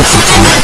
Thank you.